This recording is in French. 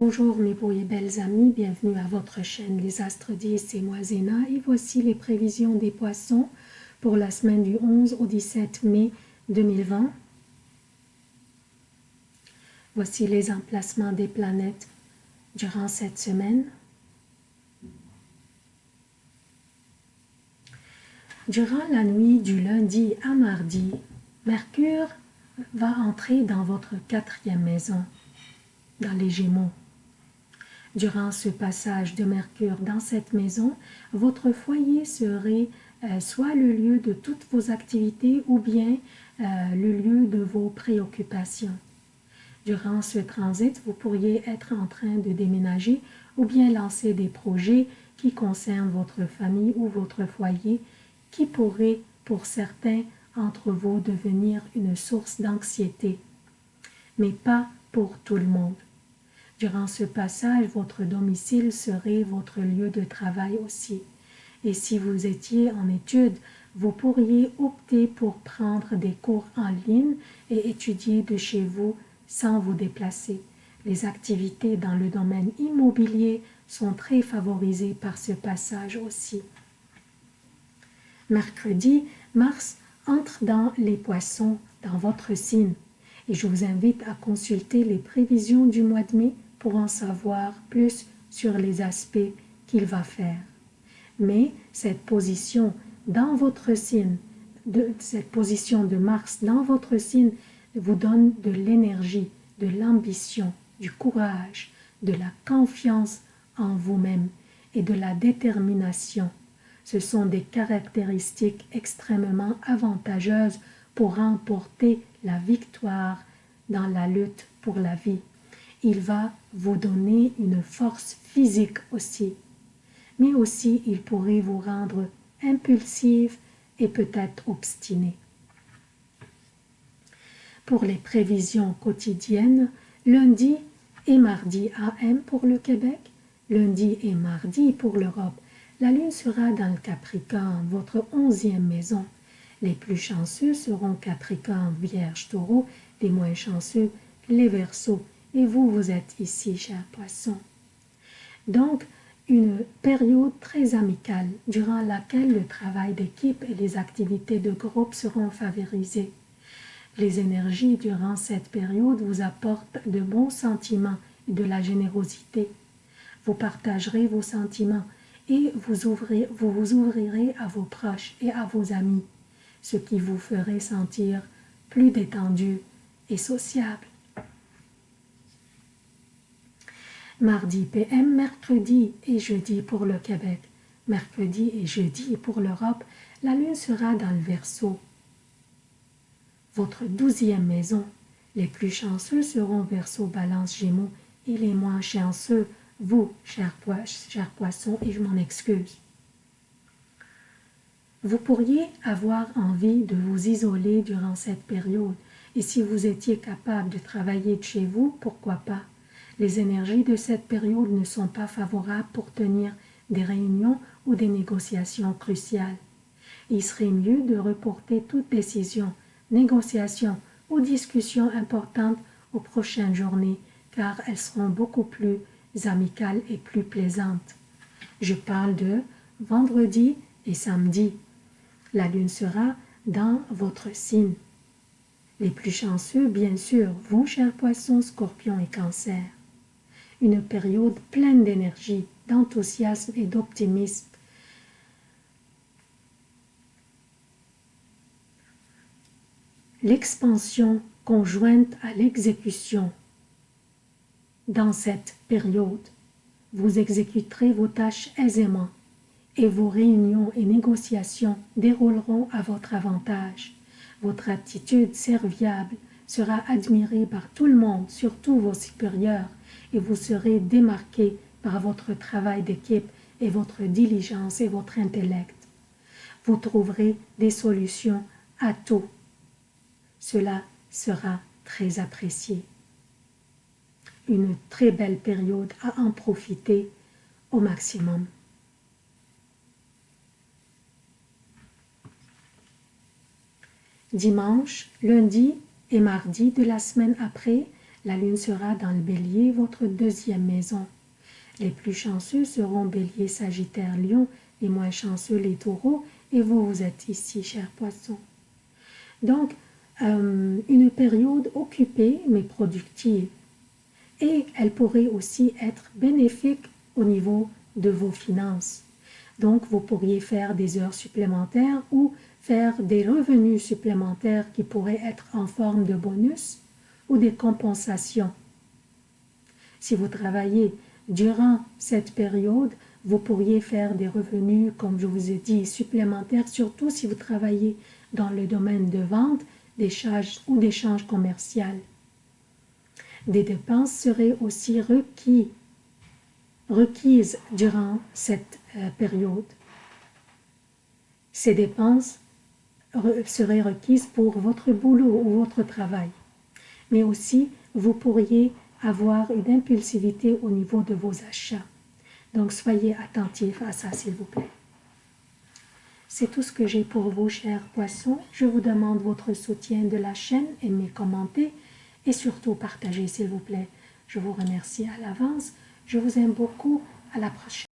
Bonjour mes beaux et belles amis, bienvenue à votre chaîne Les Astres 10, c'est moi Zéna et voici les prévisions des poissons pour la semaine du 11 au 17 mai 2020. Voici les emplacements des planètes durant cette semaine. Durant la nuit du lundi à mardi, Mercure va entrer dans votre quatrième maison, dans les Gémeaux. Durant ce passage de Mercure dans cette maison, votre foyer serait euh, soit le lieu de toutes vos activités ou bien euh, le lieu de vos préoccupations. Durant ce transit, vous pourriez être en train de déménager ou bien lancer des projets qui concernent votre famille ou votre foyer qui pourraient, pour certains entre vous, devenir une source d'anxiété, mais pas pour tout le monde. Durant ce passage, votre domicile serait votre lieu de travail aussi. Et si vous étiez en études, vous pourriez opter pour prendre des cours en ligne et étudier de chez vous sans vous déplacer. Les activités dans le domaine immobilier sont très favorisées par ce passage aussi. Mercredi, Mars entre dans les poissons, dans votre signe, et je vous invite à consulter les prévisions du mois de mai pour en savoir plus sur les aspects qu'il va faire. Mais cette position dans votre signe, de, cette position de Mars dans votre signe vous donne de l'énergie, de l'ambition, du courage, de la confiance en vous-même et de la détermination. Ce sont des caractéristiques extrêmement avantageuses pour remporter la victoire dans la lutte pour la vie il va vous donner une force physique aussi. Mais aussi, il pourrait vous rendre impulsive et peut-être obstiné. Pour les prévisions quotidiennes, lundi et mardi AM pour le Québec, lundi et mardi pour l'Europe, la Lune sera dans le Capricorne, votre onzième maison. Les plus chanceux seront Capricorne, Vierge, Taureau, les moins chanceux, les Verseaux et vous, vous êtes ici, cher poisson. Donc, une période très amicale durant laquelle le travail d'équipe et les activités de groupe seront favorisées. Les énergies durant cette période vous apportent de bons sentiments et de la générosité. Vous partagerez vos sentiments et vous, vous ouvrirez à vos proches et à vos amis, ce qui vous ferait sentir plus détendu et sociable. Mardi PM, mercredi et jeudi pour le Québec, mercredi et jeudi pour l'Europe, la lune sera dans le Verseau. Votre douzième maison, les plus chanceux seront Verseau, Balance, Gémeaux et les moins chanceux, vous, chers cher poissons, et je m'en excuse. Vous pourriez avoir envie de vous isoler durant cette période, et si vous étiez capable de travailler de chez vous, pourquoi pas? Les énergies de cette période ne sont pas favorables pour tenir des réunions ou des négociations cruciales. Il serait mieux de reporter toute décision, négociation ou discussion importante aux prochaines journées car elles seront beaucoup plus amicales et plus plaisantes. Je parle de vendredi et samedi. La lune sera dans votre signe. Les plus chanceux, bien sûr, vous, chers poissons, scorpions et cancers une période pleine d'énergie, d'enthousiasme et d'optimisme. L'expansion conjointe à l'exécution. Dans cette période, vous exécuterez vos tâches aisément et vos réunions et négociations dérouleront à votre avantage. Votre attitude serviable sera admirée par tout le monde, surtout vos supérieurs, et vous serez démarqué par votre travail d'équipe et votre diligence et votre intellect. Vous trouverez des solutions à tout. Cela sera très apprécié. Une très belle période à en profiter au maximum. Dimanche, lundi et mardi de la semaine après, La lune sera dans le bélier, votre deuxième maison. Les plus chanceux seront bélier, sagittaire, lion, les moins chanceux, les taureaux, et vous, vous êtes ici, cher poisson. Donc, euh, une période occupée mais productive. Et elle pourrait aussi être bénéfique au niveau de vos finances. Donc, vous pourriez faire des heures supplémentaires ou faire des revenus supplémentaires qui pourraient être en forme de bonus ou des compensations. Si vous travaillez durant cette période, vous pourriez faire des revenus, comme je vous ai dit, supplémentaires, surtout si vous travaillez dans le domaine de vente, d'échange ou d'échange commercial. Des dépenses seraient aussi requis, requises durant cette euh, période. Ces dépenses seraient requises pour votre boulot ou votre travail. Mais aussi, vous pourriez avoir une impulsivité au niveau de vos achats. Donc, soyez attentifs à ça, s'il vous plaît. C'est tout ce que j'ai pour vous, chers poissons. Je vous demande votre soutien de la chaîne, aimez, commentez et surtout partagez, s'il vous plaît. Je vous remercie à l'avance. Je vous aime beaucoup. À la prochaine.